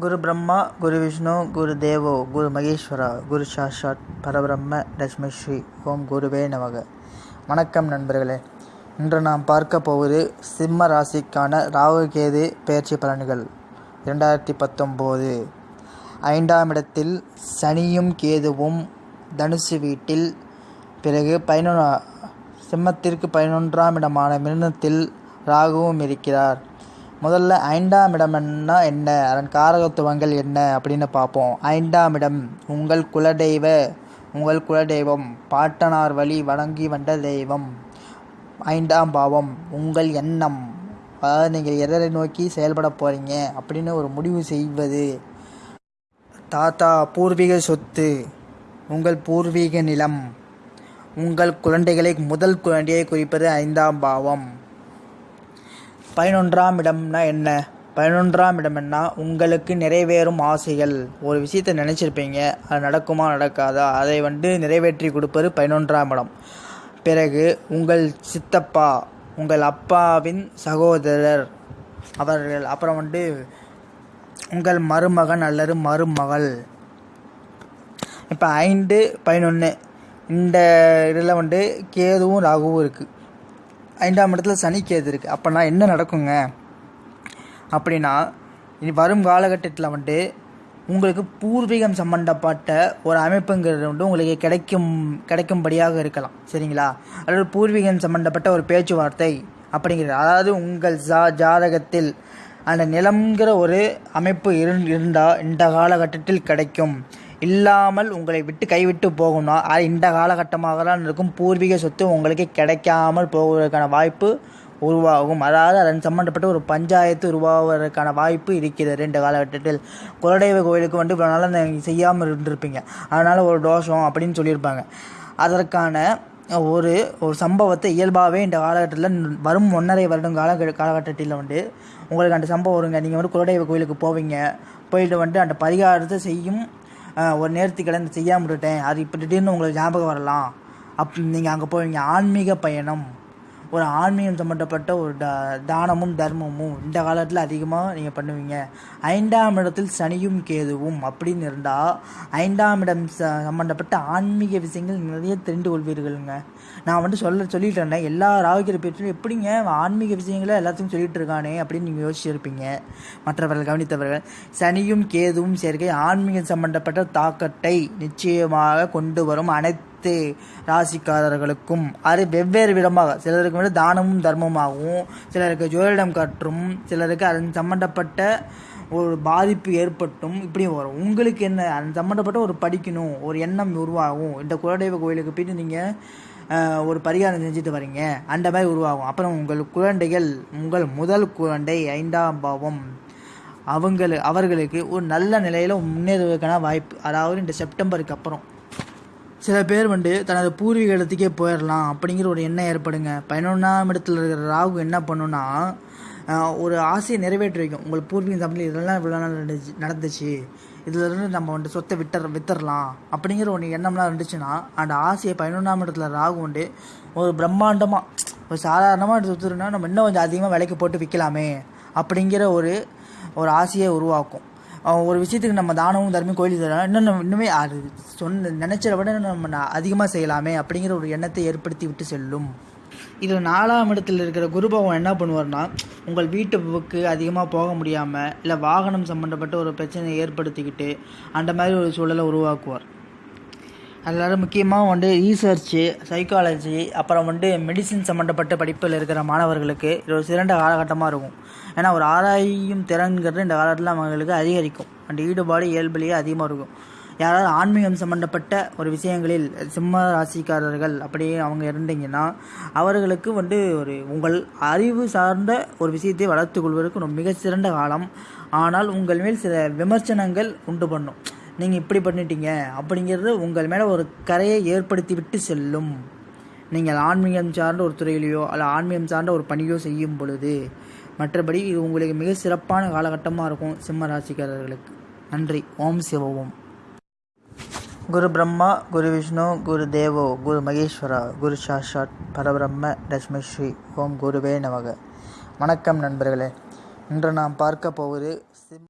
குரு பிரம்மா குரு விஷ்ணு குரு தேவோ குரு மகேஸ்வரா குரு சாஷாத் பரபிரம்ம லட்சுமி ஸ்ரீ ஓம் குருவே நமக. வணக்கம் நண்பர்களே. இன்று நாம் பார்க்க போவது சிம்ம ராசிக்கான ராகு கேது பலன்கள். இரண்டாயிரத்தி பத்தொம்போது. ஐந்தாம் இடத்தில் சனியும் கேதுவும் தனுசு வீட்டில் பிறகு பதினொன்றா சிம்மத்திற்கு பதினொன்றாம் இடமான மிருனத்தில் ராகுவும் இருக்கிறார். முதல்ல ஐந்தாம் இடம்னா என்ன? அதன் காரகத்துவங்கள் என்ன? அப்படின்னு பார்ப்போம். ஐந்தாம் இடம் உங்கள் குலதெய்வ உங்கள் குலதெய்வம் பாட்டனார் வழி வணங்கி வந்த தெய்வம் ஐந்தாம் பாவம் உங்கள் எண்ணம் அதாவது நீங்கள் எதரை நோக்கி செயல்பட போகிறீங்க அப்படின்னு ஒரு முடிவு செய்வது. தாத்தா பூர்வீக சொத்து உங்கள் பூர்வீக நிலம் உங்கள் குழந்தைகளை முதல் குழந்தையை குறிப்பது ஐந்தாம் பாவம் பதினொன்றாம் இடம்னா என்ன? பதினொன்றாம் இடம்னா உங்களுக்கு நிறைவேறும் ஆசைகள். ஒரு விஷயத்தை நினச்சிருப்பீங்க. அது நடக்குமா நடக்காதா? அதை வந்து நிறைவேற்றி கொடுப்பது பதினொன்றாம் இடம். பிறகு உங்கள் சித்தப்பா உங்கள் அப்பாவின் சகோதரர் அவர்கள். அப்புறம் வந்து உங்கள் மருமகன் அல்லது மருமகள். இப்போ ஐந்து பதினொன்று இந்த இதில் வந்து கேதுவும் ராகுவும் இருக்குது ஐந்தாம் இடத்துல சனி கேது இருக்குது அப்போனா என்ன நடக்குங்க? அப்படின்னா இனி வரும் காலகட்டத்தில் வந்துட்டு உங்களுக்கு பூர்வீகம் சம்மந்தப்பட்ட ஒரு அமைப்புங்கிறது வந்து உங்களுக்கு கிடைக்கும் கிடைக்கும்படியாக இருக்கலாம். சரிங்களா? அதாவது பூர்வீகம் சம்மந்தப்பட்ட ஒரு பேச்சுவார்த்தை அப்படிங்கிறது. அதாவது உங்கள் ஜா ஜாதகத்தில் அந்த நிலம்ங்கிற ஒரு அமைப்பு இரு இருந்தால் இந்த காலகட்டத்தில் கிடைக்கும். இல்லாமல் உங்களை விட்டு கைவிட்டு போகணும் அது இந்த காலகட்டமாக தான் இருக்கும். பூர்வீக சொத்து உங்களுக்கு கிடைக்காமல் போவதற்கான வாய்ப்பு உருவாகும். அதாவது அதன் சம்மந்தப்பட்ட ஒரு பஞ்சாயத்து உருவாவதற்கான வாய்ப்பு இருக்கிறது ரெண்டு காலகட்டத்தில். குலதெய்வ கோயிலுக்கு வந்து இவ்வளோ நாள் செய்யாமல் இருந்திருப்பீங்க. அதனால் ஒரு தோஷம் அப்படின்னு சொல்லியிருப்பாங்க. அதற்கான ஒரு ஒரு சம்பவத்தை இயல்பாகவே இந்த காலகட்டத்தில் வரும் ஒன்றரை வருடம் கால காலகட்டத்தில் வந்து உங்களுக்கு அந்த சம்பவம் வருங்க. நீங்கள் வந்து குலதெய்வ கோயிலுக்கு போவீங்க. போயிட்டு வந்துட்டு அந்த பரிகாரத்தை செய்யும் ஒரு நேர்த்திக்கடன் செய்யாமல் விட்டுட்டேன். அது இப்போ திடீர்னு உங்களுக்கு ஞாபகம் வரலாம். அப் நீங்கள் அங்கே போவீங்க. ஆன்மீக பயணம். ஒரு ஆன்மீகம் சம்மந்தப்பட்ட ஒரு த தானமும் தர்மமும் இந்த காலத்தில் அதிகமாக நீங்கள் பண்ணுவீங்க. ஐந்தாம் இடத்தில் சனியும் கேதுவும் அப்படின்னு இருந்தால் ஐந்தாம் இடம் ச சம்மந்தப்பட்ட ஆன்மீக விஷயங்கள் நிறைய தெரிந்து கொள்வீர்களுங்க. நான் வந்து சொல்ல சொல்லிட்டு இருந்தேன். எல்லா ராகுகிற பேச்சும் எப்படிங்க ஆன்மீக விஷயங்களை எல்லாத்தையும் சொல்லிட்டு இருக்கானே அப்படின்னு நீங்கள் யோசிச்சிருப்பீங்க. மற்றவர்கள் கவனித்தவர்கள் சனியும் கேதுவும் சேர்க்கை ஆன்மீகம் சம்பந்தப்பட்ட தாக்கத்தை நிச்சயமாக கொண்டு வரும் அனைத்து அனைத்து ராசிக்காரர்களுக்கும் அது வெவ்வேறு விதமாக. சிலருக்கு வந்து தானமும் தர்மமாகவும் சிலருக்கு ஜோதிடம் கற்றும் சிலருக்கு அதன் சம்மந்தப்பட்ட ஒரு பாதிப்பு ஏற்பட்டும் இப்படி வரும். உங்களுக்கு என்ன அது சம்மந்தப்பட்ட ஒரு படிக்கணும் ஒரு எண்ணம் உருவாகும். இந்த குலதெய்வ கோயிலுக்கு போயிட்டு நீங்கள் ஒரு பரிகாரம் செஞ்சுட்டு வரீங்க. அந்த மாதிரி உருவாகும். அப்புறம் உங்கள் குழந்தைகள் உங்கள் முதல் குழந்தை ஐந்தாம் பாவம். அவங்களு அவர்களுக்கு ஒரு நல்ல நிலையில் முன்னேறுவதற்கான வாய்ப்பு. அதாவது இந்த செப்டம்பருக்கு அப்புறம். சில பேர் வந்து தனது பூர்வீக இடத்துக்கே போயிடலாம் அப்படிங்கிற ஒரு எண்ணம் ஏற்படுங்க. பதினொன்றாம் இடத்துல இருக்கிற ராகு என்ன பண்ணுன்னா ஒரு ஆசையை நிறைவேற்றி வைக்கும் உங்கள் பூர்வீக தமிழ் இதெல்லாம் இவ்வளோ நாள் நடந்துச்சு நடந்துச்சு. நம்ம வந்துட்டு சொத்தை வித்தர் வித்தரலாம் அப்படிங்கிற ஒன்று எண்ணம்லாம் இருந்துச்சுன்னா அந்த ஆசையை பதினொன்றாம் இடத்துல ராகு உண்டு. ஒரு பிரம்மாண்டமாக ஒரு சாதாரணமாக எடுத்து வித்துருன்னா நம்ம இன்னும் கொஞ்சம் அதிகமாக விலைக்கு போட்டு விற்கலாமே அப்படிங்கிற ஒரு ஒரு ஆசையை உருவாக்கும். ஒரு விஷயத்துக்கு நம்ம தானமும் தர்மம் கோயில் தரலாம் இன்னும் இன்னுமே அது சொன்ன நினச்சதை விட நம்ம அதிகமாக செய்யலாமே அப்படிங்கிற ஒரு எண்ணத்தை ஏற்படுத்தி விட்டு செல்லும். இதில் நாலாம் இடத்தில் இருக்கிற குருபவன் என்ன பண்ணுவார்னா உங்கள் வீட்டுக்கு அதிகமாக போக முடியாமல் இல்லை வாகனம் சம்மந்தப்பட்ட ஒரு பிரச்சனையை ஏற்படுத்திக்கிட்டு அந்த மாதிரி ஒரு சூழலை உருவாக்குவார். அதனால் முக்கியமாக வந்து ரீசர்ச்சு சைக்காலஜி அப்புறம் வந்து மெடிசின் சம்மந்தப்பட்ட படிப்பில் இருக்கிற மாணவர்களுக்கு இது ஒரு சிறந்த காலகட்டமாக இருக்கும். ஏன்னா ஒரு ஆராயும் திறன்கிறது இந்த காலத்தில் அவங்களுக்கு அதிகரிக்கும். அந்த ஈடுபாடு இயல்புலேயே அதிகமாக இருக்கும். யாராவது ஆன்மீகம் சம்மந்தப்பட்ட ஒரு விஷயங்களில் சிம்ம ராசிக்காரர்கள் அப்படியே அவங்க இருந்தீங்கன்னா அவர்களுக்கு வந்து ஒரு உங்கள் அறிவு சார்ந்த ஒரு விஷயத்தை வளர்த்து கொள்வதற்கு ஒரு மிக சிறந்த காலம். ஆனால் உங்கள் மேல் சில விமர்சனங்கள் உண்டு பண்ணும். நீங்கள் இப்படி பண்ணிட்டீங்க அப்படிங்கிறது உங்கள் மேலே ஒரு கரையை ஏற்படுத்தி விட்டு செல்லும். நீங்கள் ஆன்மீகம் சார்ந்த ஒரு துறையிலையோ அல்ல ஆன்மீகம் சார்ந்த ஒரு பணியோ செய்யும் பொழுது மற்றபடி இது உங்களுக்கு மிக சிறப்பான காலகட்டமாக இருக்கும் சிம்ம ராசிக்காரர்களுக்கு நன்றி. ஓம் சிவ குரு பிரம்மா குரு விஷ்ணு குரு தேவோ குரு மகேஸ்வரா குரு சாஷாத் பரபிரம்ம லட்சுமி ஸ்ரீ ஓம் குருவே நமக. வணக்கம் நண்பர்களே. இன்று நாம் பார்க்க போவது